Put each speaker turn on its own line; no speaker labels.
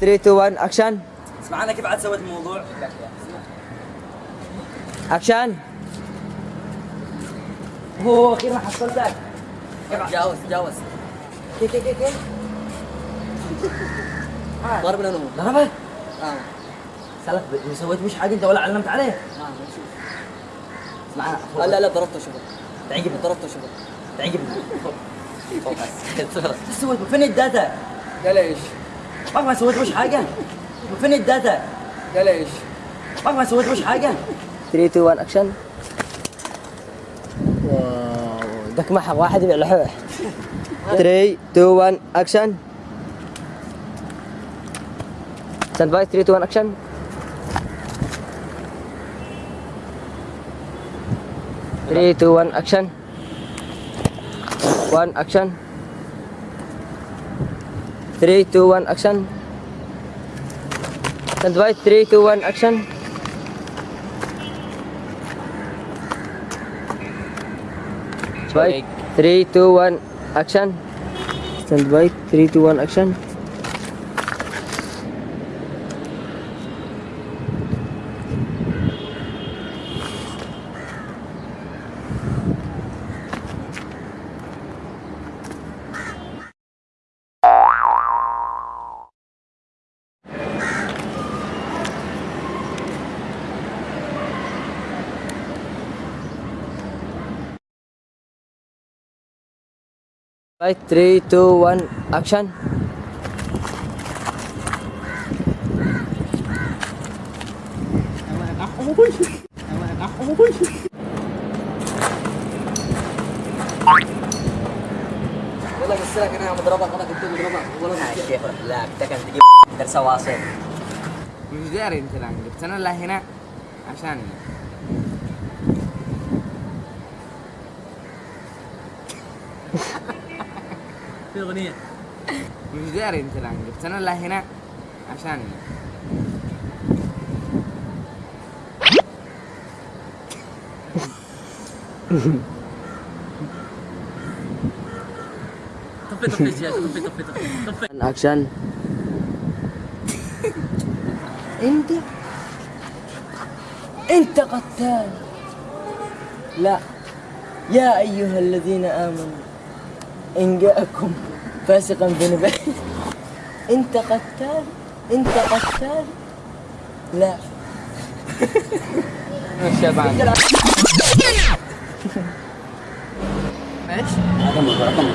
3 2 1 اكشن
اسمع أنا كيف عاد سويت الموضوع.
اكشن
هو أخيرا حصلتك تجاوز تجاوز
كيف كيف كيف
ضرب لأنه
ضربة؟
آه.
سلك ما سويت مش حاجة أنت ولا علمت عليه.
ما نشوف.
اسمع
لا لا ضربته شغل
تعجب
ضربته شغل
تعجب
بس سويت؟ فين الداتا؟
قال إيش؟
ما ما سويت وش حاجة فين الداتا؟
قال إيش؟
ما ما سويت وش حاجة
3 2 1 اكشن واو دك محق واحد يبيع لحوح 3 2 1 اكشن ستاند باي 3 2 1 اكشن Three, two, one, action. One, action. 3, 2, 1, action. Stand by, 3, 2, 1, action. Stand by, 3, 2, 1, action. Stand by, 3, 2, 1, action. By three, two, one, action.
يلا بس لك أنا مضربك أنا كنت مضربك ولا
كيف لا كنت تجيب درس واصل
مش داري انت الان جبت أنا لا هنا عشان
في أغنية.
مش داري أنت الآن جبت أنا لا هنا عشان.
طفي طفي الجهاز طفي طفي طفي
اكشن أنت؟ أنت قتال. لا. يا أيها الذين آمنوا. ان جاءكم فاسقا بنبأ أنت قتال أنت قتال. لا.
الشباب
هذا رقم